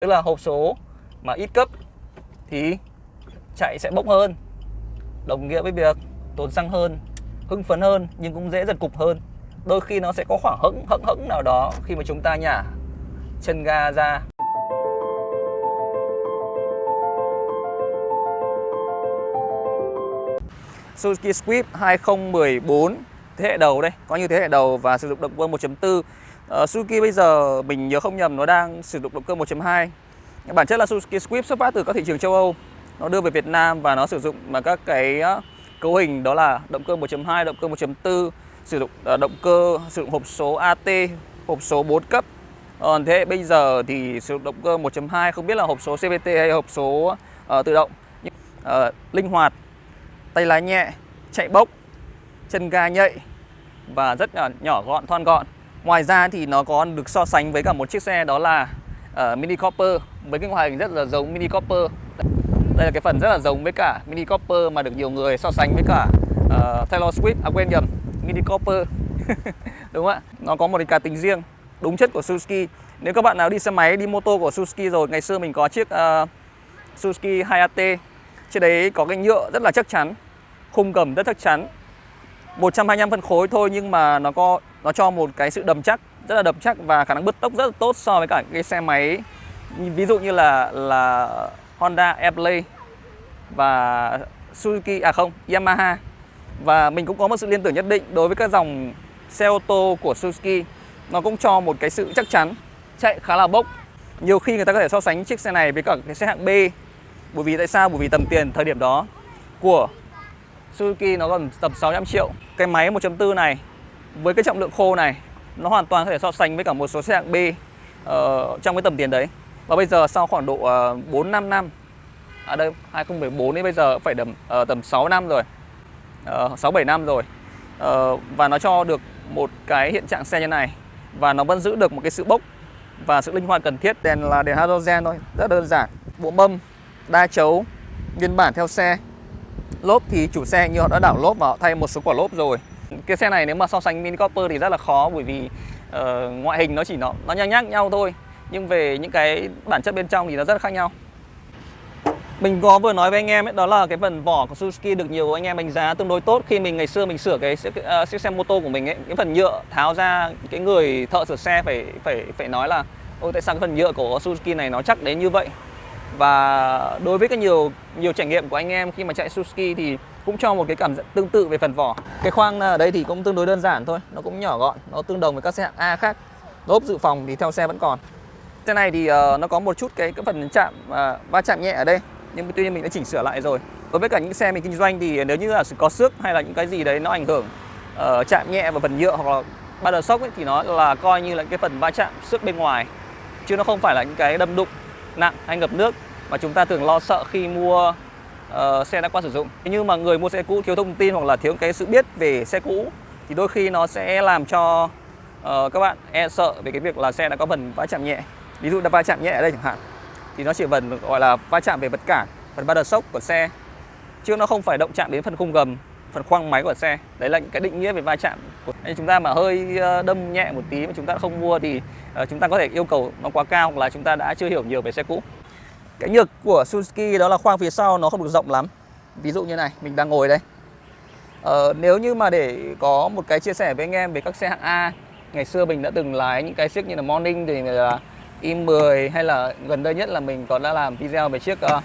tức là hộp số mà ít cấp thì chạy sẽ bốc hơn, đồng nghĩa với việc tốn xăng hơn, hưng phấn hơn nhưng cũng dễ giật cục hơn. Đôi khi nó sẽ có khoảng hững hững hững nào đó khi mà chúng ta nhả chân ga ra. Suzuki Swift 2014 thế hệ đầu đây có như thế hệ đầu và sử dụng động cơ 1.4 uh, Suzuki bây giờ mình nhớ không nhầm nó đang sử dụng động cơ 1.2 bản chất là Suzuki Swift xuất phát từ các thị trường châu Âu. Nó đưa về Việt Nam và nó sử dụng mà các cái ờ, cấu hình đó là động cơ 1.2 động cơ 1.4 sử dụng uh, động cơ sử dụng hộp số AT hộp số 4 cấp. Còn thế bây giờ thì sử dụng động cơ 1.2 không biết là hộp số CVT hay hộp số uh, tự động. Nhưng uh, linh hoạt tay lái nhẹ chạy bốc chân ga nhạy và rất là nhỏ gọn thon gọn ngoài ra thì nó còn được so sánh với cả một chiếc xe đó là uh, Mini Cooper với cái ngoại hình rất là giống Mini Cooper đây là cái phần rất là giống với cả Mini Cooper mà được nhiều người so sánh với cả uh, Taylor Swift à quên nhầm Mini Cooper đúng không ạ? Nó có một cái cá tính riêng đúng chất của Suzuki. Nếu các bạn nào đi xe máy đi mô tô của Suzuki rồi ngày xưa mình có chiếc uh, Suzuki Hayate trên đấy có cái nhựa rất là chắc chắn khung cầm rất chắc chắn. 125 phân khối thôi nhưng mà nó có nó cho một cái sự đầm chắc, rất là đầm chắc và khả năng bứt tốc rất là tốt so với cả cái xe máy. Ví dụ như là là Honda Airplay và Suzuki à không, Yamaha. Và mình cũng có một sự liên tưởng nhất định đối với các dòng xe ô tô của Suzuki. Nó cũng cho một cái sự chắc chắn, chạy khá là bốc. Nhiều khi người ta có thể so sánh chiếc xe này với cả cái xe hạng B. Bởi vì tại sao? Bởi vì tầm tiền thời điểm đó của Suzuki nó còn tầm 600 triệu. Cái máy 1.4 này với cái trọng lượng khô này nó hoàn toàn có thể so sánh với cả một số xe hạng B uh, trong cái tầm tiền đấy và bây giờ sau khoảng độ uh, 4 5 năm ở à đây 2014 đến bây giờ phải ờ, tầm uh, tầm 6 năm rồi. Uh, 6 7 năm rồi. Uh, và nó cho được một cái hiện trạng xe như này và nó vẫn giữ được một cái sự bốc và sự linh hoạt cần thiết. Đèn là đèn halogen thôi, rất đơn giản. Bộ mâm, đa chấu nguyên bản theo xe. Lốp thì chủ xe như họ đã đảo lốp và họ thay một số quả lốp rồi. Cái xe này nếu mà so sánh Mini Cooper thì rất là khó bởi vì uh, ngoại hình nó chỉ nó nó nhanh nhác nhau thôi. Nhưng về những cái bản chất bên trong thì nó rất là khác nhau. Mình có vừa nói với anh em ấy đó là cái phần vỏ của Suzuki được nhiều anh em đánh giá tương đối tốt. Khi mình ngày xưa mình sửa cái uh, chiếc xe mô tô của mình ấy cái phần nhựa tháo ra cái người thợ sửa xe phải phải phải nói là ôi tại sao cái phần nhựa của Suzuki này nó chắc đến như vậy? Và đối với cái nhiều nhiều trải nghiệm của anh em khi mà chạy Suzuki thì cũng cho một cái cảm giác tương tự về phần vỏ. Cái khoang à, ở đây thì cũng tương đối đơn giản thôi nó cũng nhỏ gọn nó tương đồng với các xe hạng A khác. Lốp dự phòng thì theo xe vẫn còn. Xe này thì uh, nó có một chút cái, cái phần chạm uh, va chạm nhẹ ở đây nhưng tuy nhiên mình đã chỉnh sửa lại rồi. Đối với cả những xe mình kinh doanh thì nếu như là có xước hay là những cái gì đấy nó ảnh hưởng uh, chạm nhẹ vào phần nhựa hoặc là ba đờ sốc ấy, thì nó là coi như là cái phần va chạm xước bên ngoài. Chứ nó không phải là những cái đâm đụng nặng hay ngập nước mà chúng ta thường lo sợ khi mua uh, xe đã qua sử dụng. Nhưng mà người mua xe cũ thiếu thông tin hoặc là thiếu cái sự biết về xe cũ thì đôi khi nó sẽ làm cho uh, các bạn e sợ về cái việc là xe đã có phần va chạm nhẹ. Ví dụ đã va chạm nhẹ ở đây chẳng hạn thì nó chỉ phần gọi là va chạm về vật cản phần ba đợt sốc của xe. Chứ nó không phải động chạm đến phần khung gầm phần khoang máy của xe. Đấy là những cái định nghĩa về va chạm nên chúng ta mà hơi ờ, đâm nhẹ một tí mà chúng ta không mua thì chúng ta có thể yêu cầu nó quá cao hoặc là chúng ta đã chưa hiểu nhiều về xe cũ cái nhược của Suzuki đó là khoang phía sau nó không được rộng lắm ví dụ như này mình đang ngồi đây ờ, nếu như mà để có một cái chia sẻ với anh em về các xe hạng A ngày xưa mình đã từng lái những cái chiếc như là Morning thì là i10 hay là gần đây nhất là mình còn đã làm video về chiếc uh,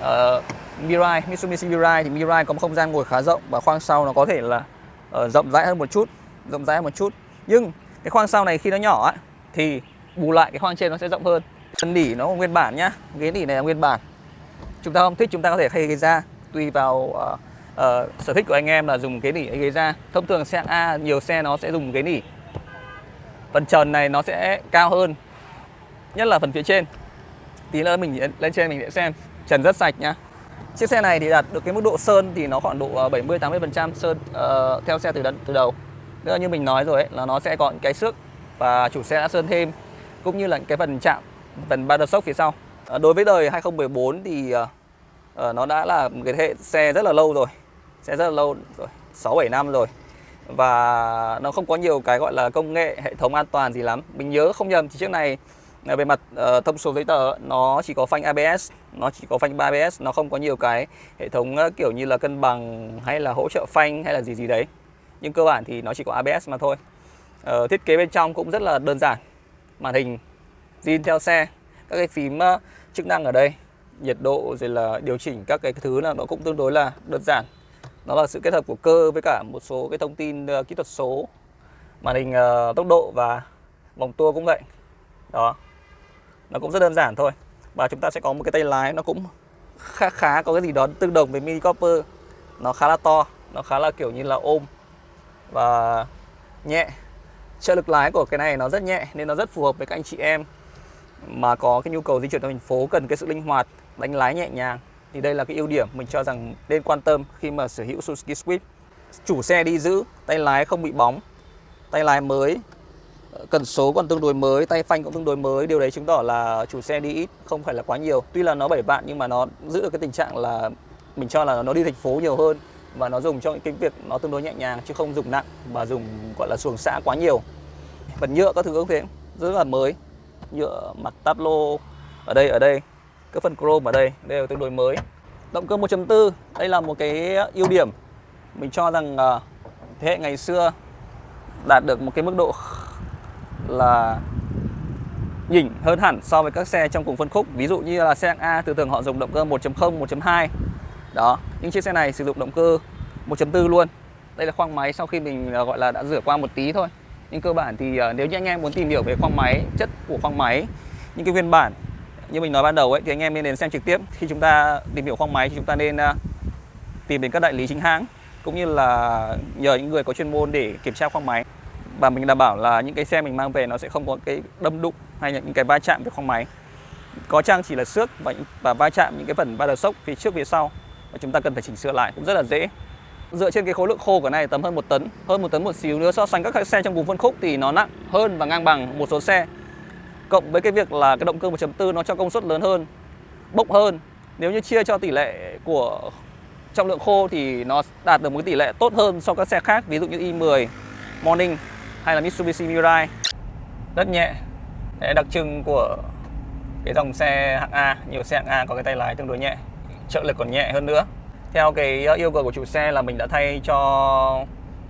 uh, Mirai, Mitsubishi Mirai thì Mirai có một không gian ngồi khá rộng và khoang sau nó có thể là uh, rộng rãi hơn một chút, rộng rãi hơn một chút. Nhưng cái khoang sau này khi nó nhỏ á thì bù lại cái khoang trên nó sẽ rộng hơn. Chân nỉ nó nguyên bản nhá, ghế nỉ này là nguyên bản. Chúng ta không thích chúng ta có thể thay ghế da. Tùy vào uh, uh, sở thích của anh em là dùng ghế nỉ hay ghế da. Thông thường xe A nhiều xe nó sẽ dùng ghế nỉ. Phần trần này nó sẽ cao hơn. Nhất là phần phía trên. Tí nữa mình lên trên mình sẽ xem. Trần rất sạch nhá. Chiếc xe này thì đạt được cái mức độ sơn thì nó khoảng độ ờ, 70 80 phần trăm sơn uh, theo xe từ từ đầu. Nữa như mình nói rồi ấy, là nó sẽ có cái xước và chủ xe đã sơn thêm. Cũng như là cái phần chạm phần ba đợt sốc phía sau. À, đối với đời 2014 thì à, à, nó đã là một cái hệ xe rất là lâu rồi xe rất là lâu rồi 6 7 năm rồi. Và nó không có nhiều cái gọi là công nghệ hệ thống an toàn gì lắm. Mình nhớ không nhầm thì chiếc này về mặt uh, thông số giấy tờ nó chỉ có phanh ABS nó chỉ có phanh 3 ABS nó không có nhiều cái hệ thống uh, kiểu như là cân bằng hay là hỗ trợ phanh hay là gì gì đấy. Nhưng cơ bản thì nó chỉ có ABS mà thôi. Uh, thiết kế bên trong cũng rất là đơn giản màn hình zin theo xe các cái phím uh, chức năng ở đây nhiệt độ rồi là điều chỉnh các cái thứ là nó cũng tương đối là đơn giản. Nó là sự kết hợp của cơ với cả một số cái thông tin uh, kỹ thuật số màn hình uh, tốc độ và vòng tua cũng vậy. Đó. Nó cũng rất đơn giản thôi. Và chúng ta sẽ có một cái tay lái nó cũng khá khá có cái gì đó tương đồng với mini copper. Nó khá là to nó khá là kiểu như là ôm và nhẹ. Trợ lực lái của cái này nó rất nhẹ nên nó rất phù hợp với các anh chị em mà có cái nhu cầu di chuyển trong thành phố cần cái sự linh hoạt, đánh lái nhẹ nhàng thì đây là cái ưu điểm mình cho rằng nên quan tâm khi mà sở hữu Suzuki Swift. Chủ xe đi giữ, tay lái không bị bóng, tay lái mới, cần số còn tương đối mới, tay phanh cũng tương đối mới, điều đấy chứng tỏ là chủ xe đi ít, không phải là quá nhiều. Tuy là nó 7 vạn nhưng mà nó giữ được cái tình trạng là mình cho là nó đi thành phố nhiều hơn và nó dùng cho cái việc nó tương đối nhẹ nhàng chứ không dùng nặng và dùng, gọi là xuồng xã quá nhiều. Phần nhựa các thứ cũng thế, rất là mới nhựa mặt táp lô ở đây ở đây. Cái phần chrome ở đây đây là tương đối mới. Động cơ 1.4 đây là một cái ưu điểm. Mình cho rằng à, thế hệ ngày xưa đạt được một cái mức độ là nhỉnh hơn hẳn so với các xe trong cùng phân khúc. Ví dụ như là xe hạng A từ thường họ dùng động cơ 1.0 1.2 đó nhưng chiếc xe này sử dụng động cơ 1.4 luôn. Đây là khoang máy sau khi mình à, gọi là đã rửa qua một tí thôi nhưng cơ bản thì ờ, nếu như anh em muốn tìm hiểu về khoang máy chất của khoang máy những cái nguyên bản như mình nói ban đầu ấy thì anh em nên đến xem trực tiếp. Khi chúng ta tìm hiểu khoang máy thì chúng ta nên uh, tìm đến các đại lý chính hãng cũng như là nhờ những người có chuyên môn để kiểm tra khoang máy. Và mình đảm bảo là những cái xe mình mang về nó sẽ không có cái đâm đụng hay là những cái va chạm với khoang máy. Có chăng chỉ là xước và, và va chạm những cái phần ba đờ sốc phía trước phía sau và chúng ta cần phải chỉnh sửa lại cũng rất là dễ dựa trên cái khối lượng khô của này tầm hơn một tấn hơn một tấn một xíu nữa so sánh các xe trong vùng phân khúc thì nó nặng hơn và ngang bằng một số xe. Cộng với cái việc là cái động cơ 1.4 nó cho công suất lớn hơn bốc hơn. Nếu như chia cho tỷ lệ của trọng lượng khô thì nó đạt được một cái tỷ lệ tốt hơn so với các xe khác ví dụ như i10 Morning hay là Mitsubishi Mirai. Rất nhẹ Đấy, đặc trưng của cái dòng xe hạng A nhiều xe hạng A có cái tay lái tương đối nhẹ trợ lực còn nhẹ hơn nữa theo cái ờ, yêu cầu của chủ xe là mình đã thay cho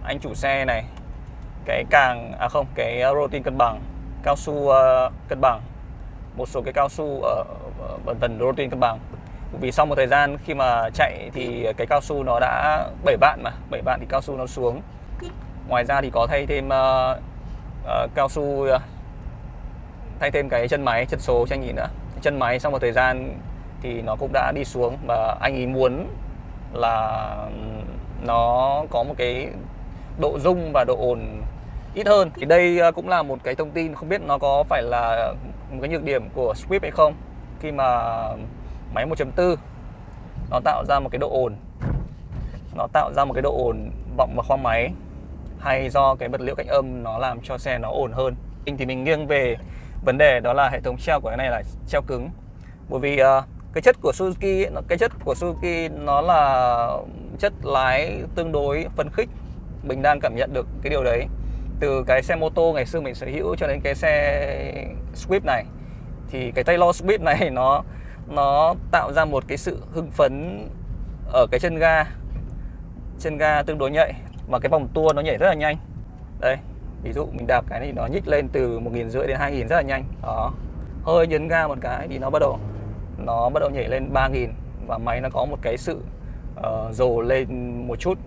anh chủ xe này cái càng à không cái ờ, rotin cân bằng cao su uh, cân bằng. Một số cái cao su ở phần phần rotin cân bằng. Vì sau một thời gian khi mà chạy thì cái cao su nó đã 7 vạn mà 7 vạn thì cao su nó xuống. Ngoài ra thì có thay thêm uh, uh, cao su uh, thay thêm cái chân máy chân số cho anh nhìn nữa chân máy sau một thời gian thì nó cũng đã đi xuống và anh ấy muốn là nó có một cái độ rung và độ ồn ít hơn. Thì đây ờ, cũng là một cái thông tin không biết nó có phải là một cái nhược điểm của Swift hay không. Khi mà máy 1.4 nó tạo ra một cái độ ồn. Nó tạo ra một cái độ ồn vọng vào khoang máy hay do cái vật liệu cách âm nó làm cho xe nó ổn hơn. Thì mình nghiêng về vấn đề đó là hệ thống treo của cái này là treo cứng. Bởi vì uh, cái chất của Suzuki cái chất của Suzuki nó là chất lái tương đối phấn khích. Mình đang cảm nhận được cái điều đấy. Từ cái xe mô tô ngày xưa mình sở hữu cho đến cái xe Swift này, thì cái Taylor Swift này nó nó tạo ra một cái sự hưng phấn ở cái chân ga chân ga tương đối nhạy, mà cái vòng tua nó nhảy rất là nhanh. Đây, ví dụ mình đạp cái này nó nhích lên từ một nghìn rưỡi đến hai nghìn rất là nhanh. Đó, hơi nhấn ga một cái thì nó bắt đầu nó bắt đầu nhảy lên 3000 và máy nó có một cái sự ờ, uh, dồ lên một chút.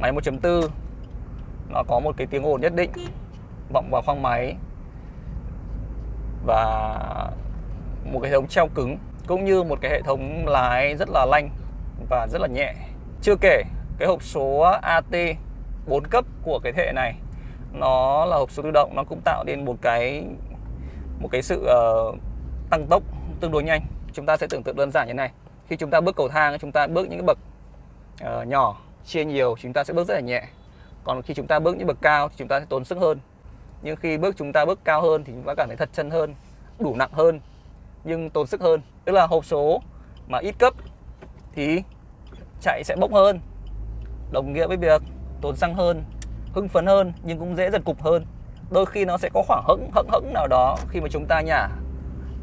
Máy 1.4 nó có một cái tiếng ồn nhất định vọng vào khoang máy và một cái hệ thống treo cứng cũng như một cái hệ thống lái rất là lanh và rất là nhẹ. Chưa kể cái hộp số AT 4 cấp của cái thế hệ này nó là hộp số tự động nó cũng tạo nên một cái một cái sự uh, tăng tốc tương đối nhanh chúng ta sẽ tưởng tượng đơn giản như này. Khi chúng ta bước cầu thang chúng ta bước những cái bậc uh, nhỏ chia nhiều chúng ta sẽ bước rất là nhẹ. Còn khi chúng ta bước những bậc cao thì chúng ta sẽ tốn sức hơn. Nhưng khi bước chúng ta bước cao hơn thì chúng ta cảm thấy thật chân hơn đủ nặng hơn nhưng tốn sức hơn. Tức là hộp số mà ít cấp thì chạy sẽ bốc hơn đồng nghĩa với việc tốn xăng hơn hưng phấn hơn nhưng cũng dễ giật cục hơn. Đôi khi nó sẽ có khoảng hững hững hững nào đó khi mà chúng ta nhả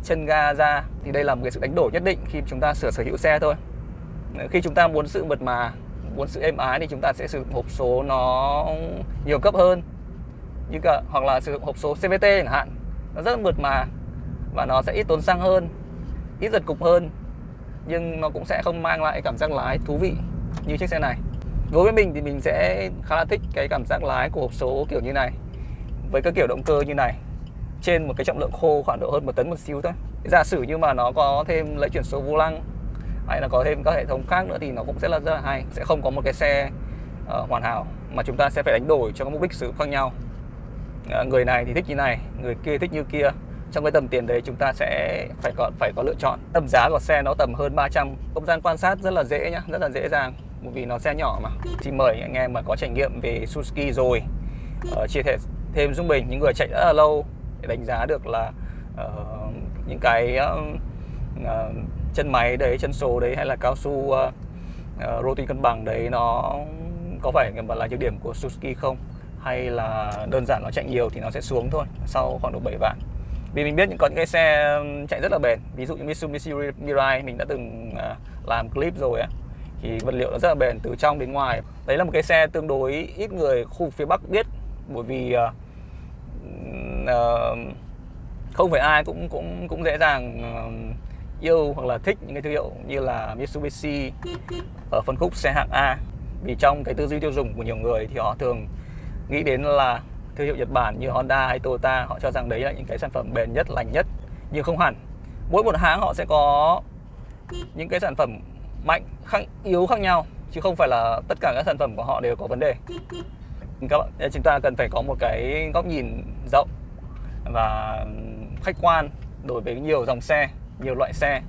chân ga ra, thì đây là một cái sự đánh đổi nhất định khi chúng ta sửa sở hữu xe thôi. Khi chúng ta muốn sự mượt mà, muốn sự êm ái thì chúng ta sẽ sử dụng hộp số nó nhiều cấp hơn. Như cả, hoặc là sử dụng hộp số CVT chẳng hạn. Nó rất là mượt mà và nó sẽ ít tốn xăng hơn, ít giật cục hơn. Nhưng nó cũng sẽ không mang lại cảm giác lái thú vị như chiếc xe này. Đối với mình thì mình sẽ khá là thích cái cảm giác lái của hộp số kiểu như này. Với cái kiểu động cơ như này trên một cái trọng lượng khô khoảng độ hơn một tấn một xíu thôi. Giả sử như mà nó có thêm lấy chuyển số vô lăng hay là có thêm các hệ thống khác nữa thì nó cũng sẽ là rất là hay. Sẽ không có một cái xe uh, hoàn hảo mà chúng ta sẽ phải đánh đổi cho các mục đích sử dụng khác nhau. Uh, người này thì thích như này người kia thích như kia. Trong cái tầm tiền đấy chúng ta sẽ phải có phải có lựa chọn. Tầm giá của xe nó tầm hơn 300 không gian quan sát rất là dễ nhá rất là dễ dàng bởi vì nó xe nhỏ mà. Thì mời anh em mà có trải nghiệm về Suzuki rồi uh, chia sẻ thêm giúp mình. Những người chạy rất là lâu để đánh giá được là uh, những cái uh, uh, chân máy đấy chân số đấy hay là cao su uh, uh, roti cân bằng đấy nó có phải là nhược điểm của Suzuki không? Hay là đơn giản nó chạy nhiều thì nó sẽ xuống thôi sau khoảng độ 7 vạn? Vì mình biết những có những cái xe chạy rất là bền. Ví dụ như Mitsubishi Mirai mình đã từng làm clip rồi á thì vật liệu nó rất là bền từ trong đến ngoài. Đấy là một cái xe tương đối ít người khu phía bắc biết bởi vì uh, uh, không phải ai cũng cũng cũng dễ dàng uh, yêu hoặc là thích những cái thương hiệu như là Mitsubishi ở phân khúc xe hạng A. Vì trong cái tư duy tiêu dùng của nhiều người thì họ thường nghĩ đến là thương hiệu Nhật Bản như Honda hay Toyota. Họ cho rằng đấy là những cái sản phẩm bền nhất lành nhất nhưng không hẳn. Mỗi một hãng họ sẽ có những cái sản phẩm mạnh khác yếu khác nhau chứ không phải là tất cả các sản phẩm của họ đều có vấn đề. Các bạn chúng ta cần phải có một cái góc nhìn rộng và khách quan đối với nhiều dòng xe nhiều loại xe.